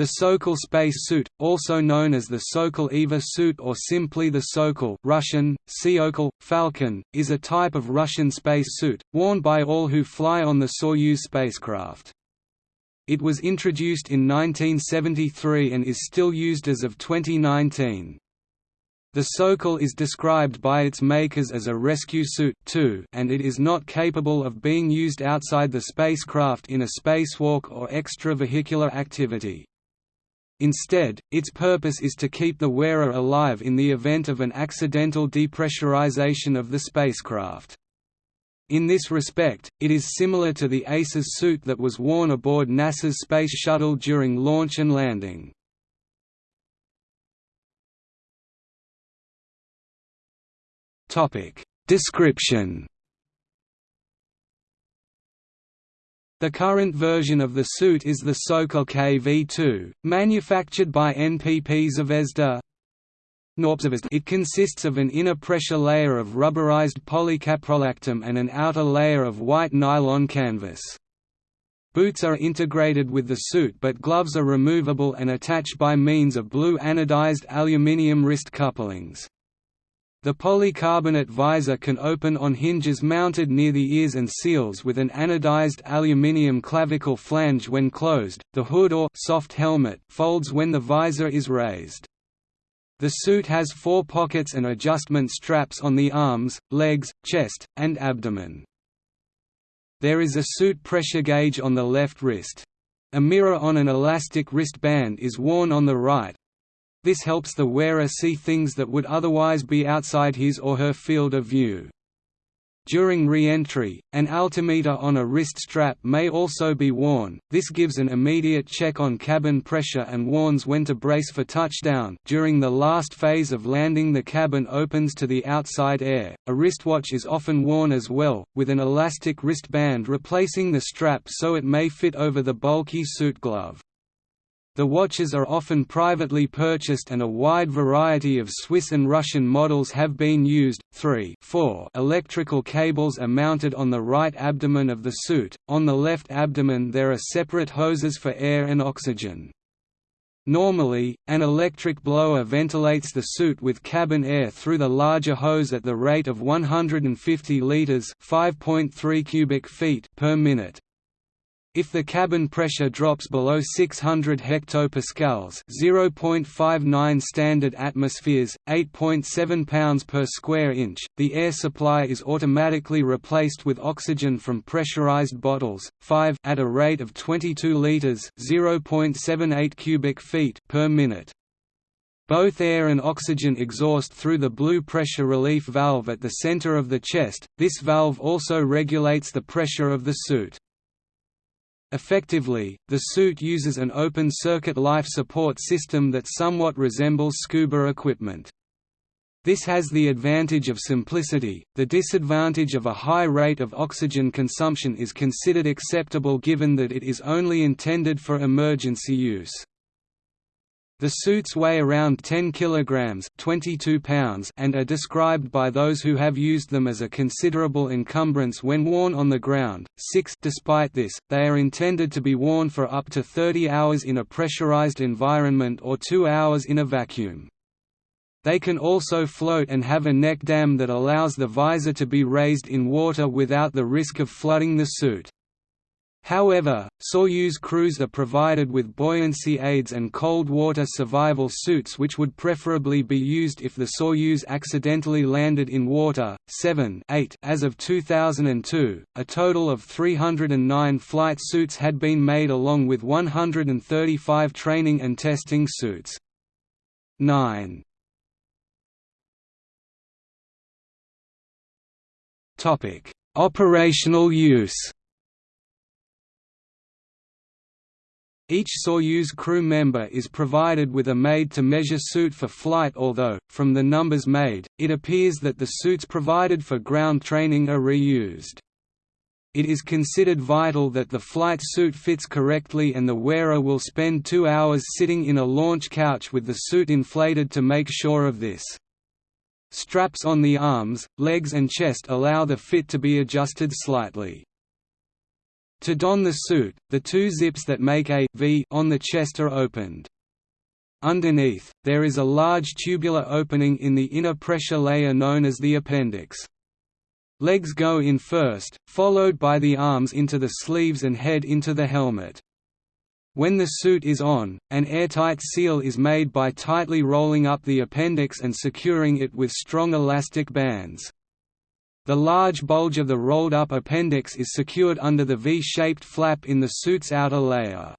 The Sokol space suit, also known as the Sokol IVA suit or simply the Sokol Russian, Syokol, Falcon, is a type of Russian space suit, worn by all who fly on the Soyuz spacecraft. It was introduced in 1973 and is still used as of 2019. The Sokol is described by its makers as a rescue suit too, and it is not capable of being used outside the spacecraft in a spacewalk or extravehicular activity. Instead, its purpose is to keep the wearer alive in the event of an accidental depressurization of the spacecraft. In this respect, it is similar to the ACES suit that was worn aboard NASA's Space Shuttle during launch and landing. Description The current version of the suit is the Sokol KV-2, manufactured by NPP Zvezda. It consists of an inner pressure layer of rubberized polycaprolactam and an outer layer of white nylon canvas. Boots are integrated with the suit but gloves are removable and attached by means of blue anodized aluminium wrist couplings. The polycarbonate visor can open on hinges mounted near the ears and seals with an anodized aluminium clavicle flange when closed. The hood or soft helmet folds when the visor is raised. The suit has four pockets and adjustment straps on the arms, legs, chest, and abdomen. There is a suit pressure gauge on the left wrist. A mirror on an elastic wristband is worn on the right, this helps the wearer see things that would otherwise be outside his or her field of view. During re-entry, an altimeter on a wrist strap may also be worn. This gives an immediate check on cabin pressure and warns when to brace for touchdown. During the last phase of landing, the cabin opens to the outside air. A wristwatch is often worn as well, with an elastic wristband replacing the strap so it may fit over the bulky suit glove. The watches are often privately purchased and a wide variety of Swiss and Russian models have been used. 3 4 Electrical cables are mounted on the right abdomen of the suit, on the left abdomen there are separate hoses for air and oxygen. Normally, an electric blower ventilates the suit with cabin air through the larger hose at the rate of 150 liters (5.3 cubic feet) per minute. If the cabin pressure drops below 600 hectopascals (0.59 standard atmospheres, 8.7 pounds per square inch), the air supply is automatically replaced with oxygen from pressurized bottles, 5 at a rate of 22 liters (0.78 cubic feet) per minute. Both air and oxygen exhaust through the blue pressure relief valve at the center of the chest. This valve also regulates the pressure of the suit. Effectively, the suit uses an open-circuit life support system that somewhat resembles scuba equipment. This has the advantage of simplicity, the disadvantage of a high rate of oxygen consumption is considered acceptable given that it is only intended for emergency use. The suits weigh around 10 kilograms (22 pounds) and are described by those who have used them as a considerable encumbrance when worn on the ground. 6 Despite this, they are intended to be worn for up to 30 hours in a pressurized environment or 2 hours in a vacuum. They can also float and have a neck dam that allows the visor to be raised in water without the risk of flooding the suit. However, Soyuz crews are provided with buoyancy aids and cold water survival suits which would preferably be used if the Soyuz accidentally landed in water. 7 8 As of 2002, a total of 309 flight suits had been made along with 135 training and testing suits. 9 Operational use Each Soyuz crew member is provided with a made-to-measure suit for flight although, from the numbers made, it appears that the suits provided for ground training are reused. It is considered vital that the flight suit fits correctly and the wearer will spend two hours sitting in a launch couch with the suit inflated to make sure of this. Straps on the arms, legs and chest allow the fit to be adjusted slightly. To don the suit, the two zips that make a v on the chest are opened. Underneath, there is a large tubular opening in the inner pressure layer known as the appendix. Legs go in first, followed by the arms into the sleeves and head into the helmet. When the suit is on, an airtight seal is made by tightly rolling up the appendix and securing it with strong elastic bands. The large bulge of the rolled-up appendix is secured under the V-shaped flap in the suit's outer layer.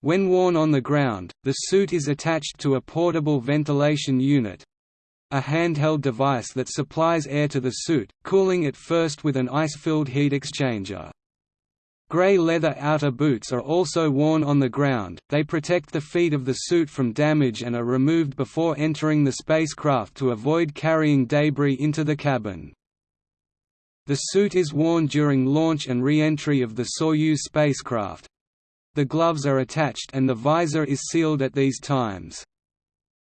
When worn on the ground, the suit is attached to a portable ventilation unit—a handheld device that supplies air to the suit, cooling it first with an ice-filled heat exchanger. Grey leather outer boots are also worn on the ground, they protect the feet of the suit from damage and are removed before entering the spacecraft to avoid carrying debris into the cabin. The suit is worn during launch and re-entry of the Soyuz spacecraft, the gloves are attached and the visor is sealed at these times.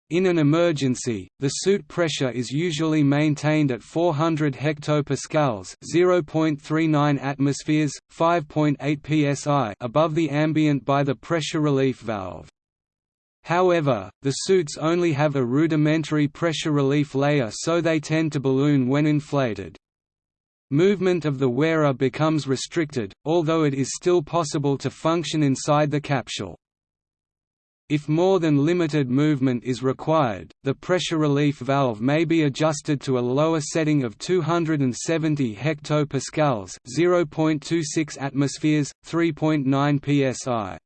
In an emergency, the suit pressure is usually maintained at 400 hectopascals (0.39 atmospheres, 5.8 psi) above the ambient by the pressure relief valve. However, the suits only have a rudimentary pressure relief layer so they tend to balloon when inflated. Movement of the wearer becomes restricted, although it is still possible to function inside the capsule. If more than limited movement is required, the pressure relief valve may be adjusted to a lower setting of 270 hectopascals, 0.26 atmospheres, 3.9 psi.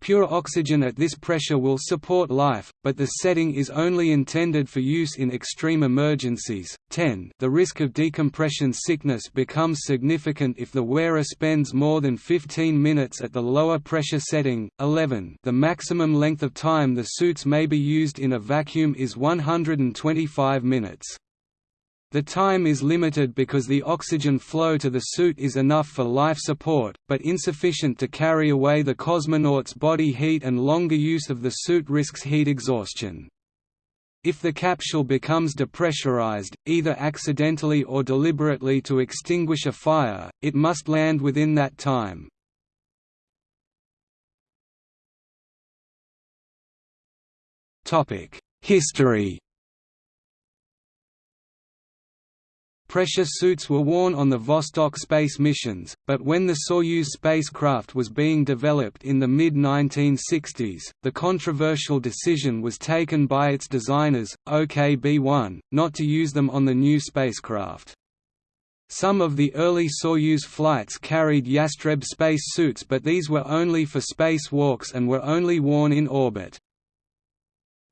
Pure oxygen at this pressure will support life, but the setting is only intended for use in extreme emergencies. 10 The risk of decompression sickness becomes significant if the wearer spends more than 15 minutes at the lower pressure setting. 11 The maximum length of time the suits may be used in a vacuum is 125 minutes. The time is limited because the oxygen flow to the suit is enough for life support, but insufficient to carry away the cosmonaut's body heat and longer use of the suit risks heat exhaustion. If the capsule becomes depressurized, either accidentally or deliberately to extinguish a fire, it must land within that time. History Pressure suits were worn on the Vostok space missions, but when the Soyuz spacecraft was being developed in the mid-1960s, the controversial decision was taken by its designers, OKB-1, not to use them on the new spacecraft. Some of the early Soyuz flights carried Yastreb space suits but these were only for spacewalks and were only worn in orbit.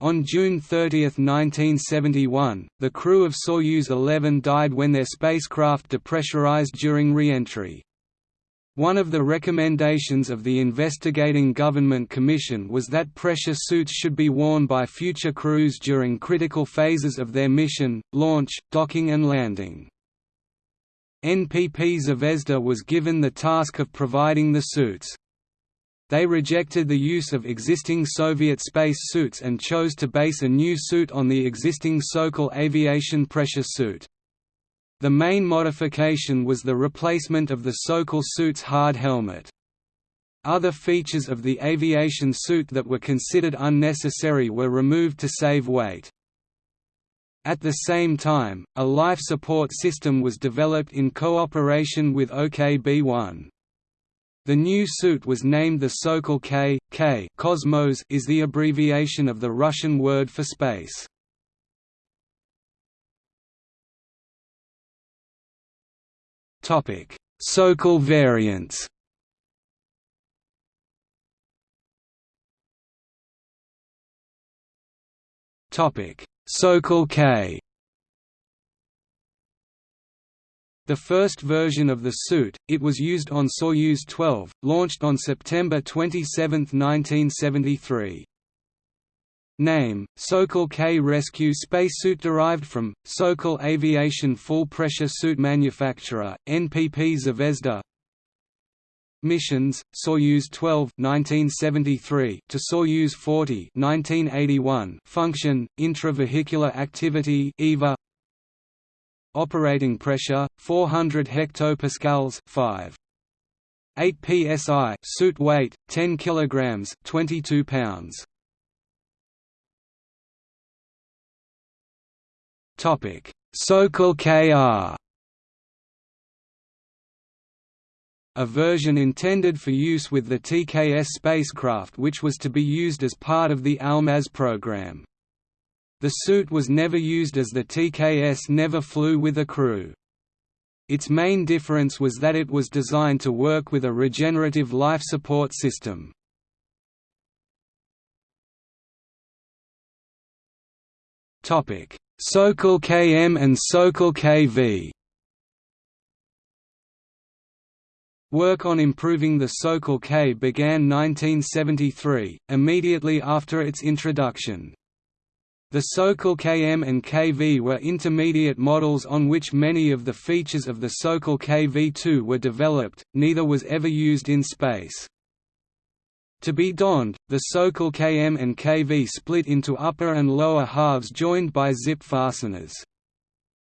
On June 30, 1971, the crew of Soyuz 11 died when their spacecraft depressurized during re-entry. One of the recommendations of the investigating government commission was that pressure suits should be worn by future crews during critical phases of their mission, launch, docking and landing. NPP Zvezda was given the task of providing the suits. They rejected the use of existing Soviet space suits and chose to base a new suit on the existing Sokol aviation pressure suit. The main modification was the replacement of the Sokol suit's hard helmet. Other features of the aviation suit that were considered unnecessary were removed to save weight. At the same time, a life support system was developed in cooperation with OKB-1. The new suit was named the Sokol K. K Cosmos is the abbreviation of the Russian word for space. Topic: Sokol variants. Topic: Sokol K. The first version of the suit, it was used on Soyuz 12, launched on September 27, 1973. Name, Sokol K Rescue spacesuit derived from, Sokol Aviation Full Pressure Suit Manufacturer, NPP Zvezda. Missions, Soyuz 12 1973 to Soyuz 40 1981 Function, Intravehicular Activity IVA Operating pressure 400 hectopascals 5 8 psi suit weight 10 kilograms 22 pounds. Topic. Sokol KR a version intended for use with the TKS spacecraft which was to be used as part of the Almaz program. The suit was never used as the TKS never flew with a crew. Its main difference was that it was designed to work with a regenerative life support system. Sokol KM and Sokol KV Work on improving the Sokol K began 1973, immediately after its introduction. The Sokol KM and KV were intermediate models on which many of the features of the Sokol KV-2 were developed, neither was ever used in space. To be donned, the Sokol KM and KV split into upper and lower halves joined by zip fasteners.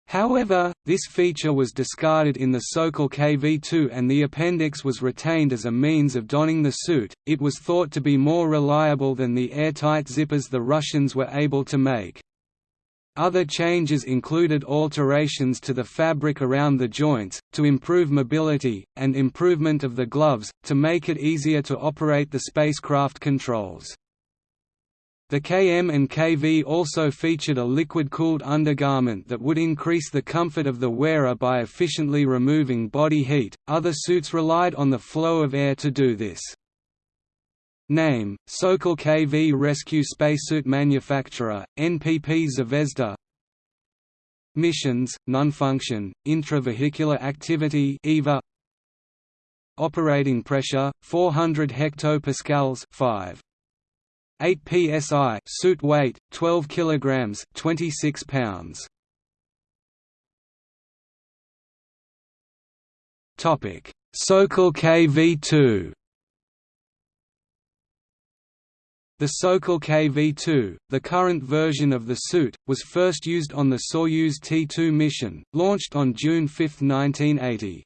However, this feature was discarded in the Sokol KV-2 and the appendix was retained as a means of donning the suit. It was thought to be more reliable than the airtight zippers the Russians were able to make. Other changes included alterations to the fabric around the joints, to improve mobility, and improvement of the gloves, to make it easier to operate the spacecraft controls. The KM and KV also featured a liquid-cooled undergarment that would increase the comfort of the wearer by efficiently removing body heat. Other suits relied on the flow of air to do this. Name: Sokol KV Rescue Spacesuit Manufacturer, NPP Zvezda. Missions: Non-function, intravehicular activity (IVA). Operating pressure: 400 hectopascals, 5. 8 psi suit weight 12 kilograms 26 pounds. Topic. Sokol KV2 The Sokol KV-2, the current version of the suit, was first used on the Soyuz T-2 mission, launched on June 5, 1980.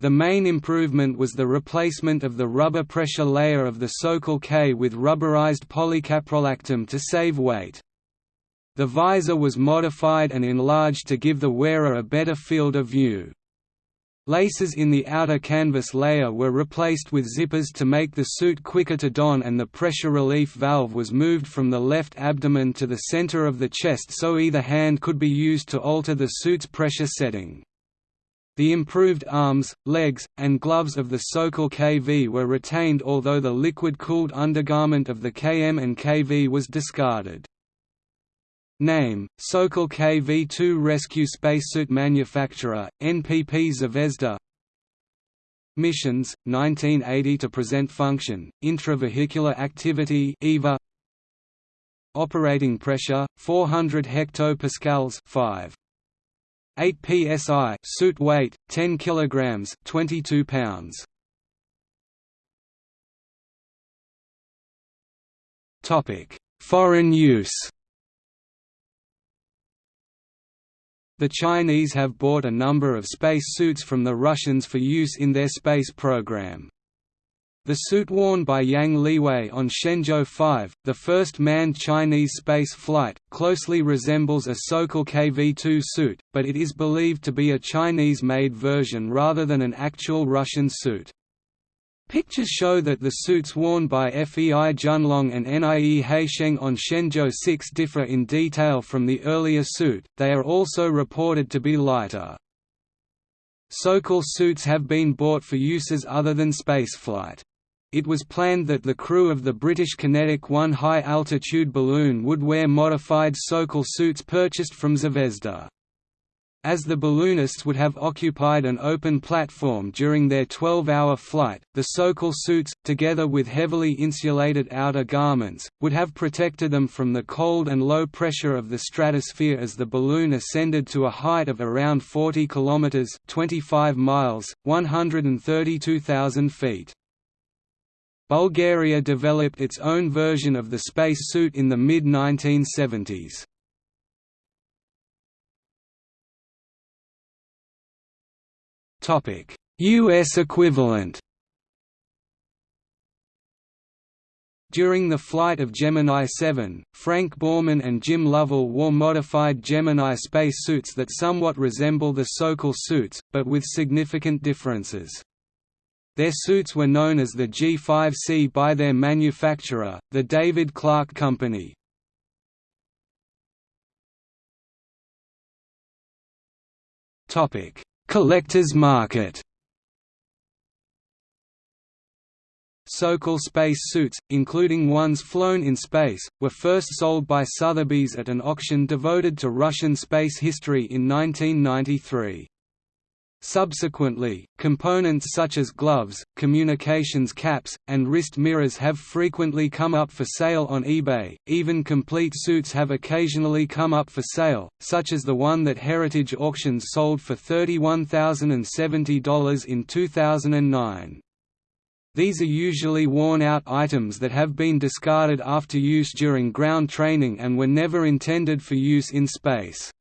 The main improvement was the replacement of the rubber pressure layer of the Sokol K with rubberized polycaprolactam to save weight. The visor was modified and enlarged to give the wearer a better field of view. Laces in the outer canvas layer were replaced with zippers to make the suit quicker to don and the pressure relief valve was moved from the left abdomen to the center of the chest so either hand could be used to alter the suit's pressure setting. The improved arms, legs, and gloves of the Sokol KV were retained although the liquid-cooled undergarment of the KM and KV was discarded. Name: Sokol KV-2 Rescue Spacesuit Manufacturer, NPP Zvezda Missions, 1980 to present function, intravehicular activity IVA Operating pressure, 400 hectopascals 5. 8 psi suit weight 10 kilograms 22 pounds topic foreign use The Chinese have bought a number of space suits from the Russians for use in their space program. The suit worn by Yang Liwei on Shenzhou 5, the first manned Chinese space flight, closely resembles a Sokol KV-2 suit, but it is believed to be a Chinese-made version rather than an actual Russian suit. Pictures show that the suits worn by FEI Junlong and NIE Haisheng on Shenzhou 6 differ in detail from the earlier suit, they are also reported to be lighter. Sokol suits have been bought for uses other than spaceflight. It was planned that the crew of the British QinetiQ 1 high-altitude balloon would wear modified Sokol suits purchased from Zvezda. As the balloonists would have occupied an open platform during their 12-hour flight, the Sokol suits, together with heavily insulated outer garments, would have protected them from the cold and low pressure of the stratosphere as the balloon ascended to a height of around 40 kilometers (25 miles, 132,000 feet). Bulgaria developed its own version of the space suit in the mid-1970s. U.S. equivalent During the flight of Gemini 7, Frank Borman and Jim Lovell wore modified Gemini spacesuits that somewhat resemble the Sokol suits, but with significant differences. Their suits were known as the G5C by their manufacturer, the David Clark Company. Collector's market Sokol space suits, including ones flown in space, were first sold by Sotheby's at an auction devoted to Russian space history in 1993. Subsequently, components such as gloves, communications caps, and wrist mirrors have frequently come up for sale on eBay. Even complete suits have occasionally come up for sale, such as the one that Heritage Auctions sold for $31,070 in 2009. These are usually worn-out items that have been discarded after use during ground training and were never intended for use in space.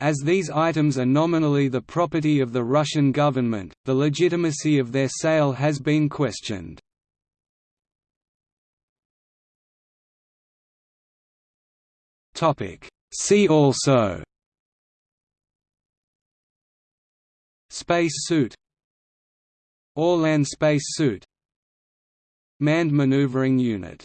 As these items are nominally the property of the Russian government, the legitimacy of their sale has been questioned. See also Space suit Orlan space suit Manned maneuvering unit